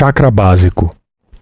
Chakra básico.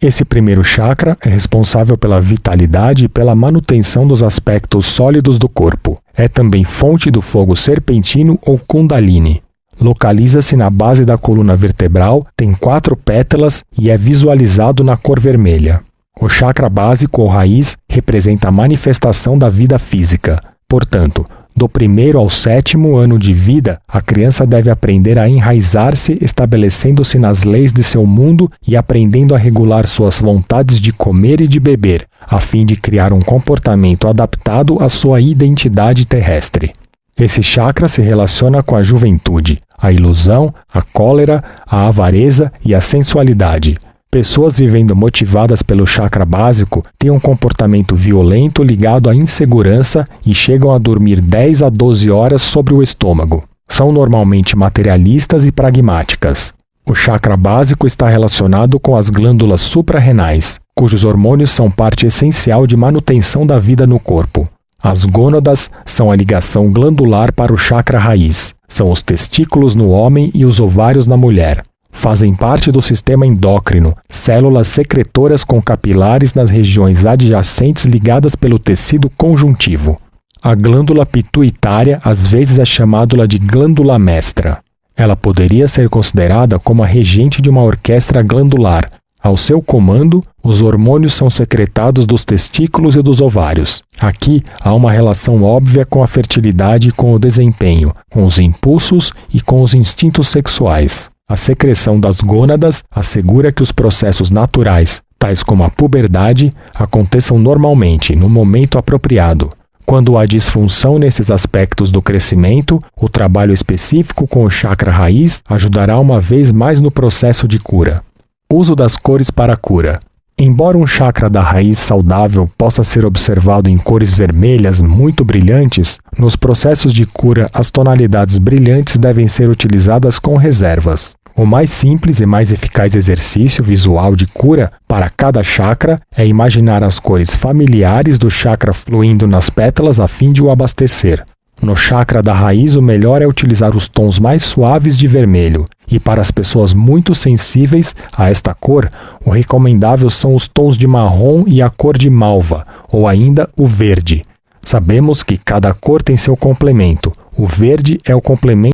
Esse primeiro chakra é responsável pela vitalidade e pela manutenção dos aspectos sólidos do corpo. É também fonte do fogo serpentino ou kundalini. Localiza-se na base da coluna vertebral, tem quatro pétalas e é visualizado na cor vermelha. O chakra básico ou raiz representa a manifestação da vida física. Portanto, do primeiro ao sétimo ano de vida, a criança deve aprender a enraizar-se, estabelecendo-se nas leis de seu mundo e aprendendo a regular suas vontades de comer e de beber, a fim de criar um comportamento adaptado à sua identidade terrestre. Esse chakra se relaciona com a juventude, a ilusão, a cólera, a avareza e a sensualidade. Pessoas vivendo motivadas pelo chakra básico têm um comportamento violento ligado à insegurança e chegam a dormir 10 a 12 horas sobre o estômago. São normalmente materialistas e pragmáticas. O chakra básico está relacionado com as glândulas suprarrenais, cujos hormônios são parte essencial de manutenção da vida no corpo. As gônadas são a ligação glandular para o chakra raiz. São os testículos no homem e os ovários na mulher. Fazem parte do sistema endócrino, células secretoras com capilares nas regiões adjacentes ligadas pelo tecido conjuntivo. A glândula pituitária às vezes é chamada de glândula mestra. Ela poderia ser considerada como a regente de uma orquestra glandular. Ao seu comando, os hormônios são secretados dos testículos e dos ovários. Aqui há uma relação óbvia com a fertilidade e com o desempenho, com os impulsos e com os instintos sexuais. A secreção das gônadas assegura que os processos naturais, tais como a puberdade, aconteçam normalmente, no momento apropriado. Quando há disfunção nesses aspectos do crescimento, o trabalho específico com o chakra raiz ajudará uma vez mais no processo de cura. Uso das cores para a cura. Embora um chakra da raiz saudável possa ser observado em cores vermelhas muito brilhantes, nos processos de cura as tonalidades brilhantes devem ser utilizadas com reservas. O mais simples e mais eficaz exercício visual de cura para cada chakra é imaginar as cores familiares do chakra fluindo nas pétalas a fim de o abastecer. No chakra da raiz, o melhor é utilizar os tons mais suaves de vermelho, e para as pessoas muito sensíveis a esta cor, o recomendável são os tons de marrom e a cor de malva, ou ainda o verde. Sabemos que cada cor tem seu complemento. O verde é o complemento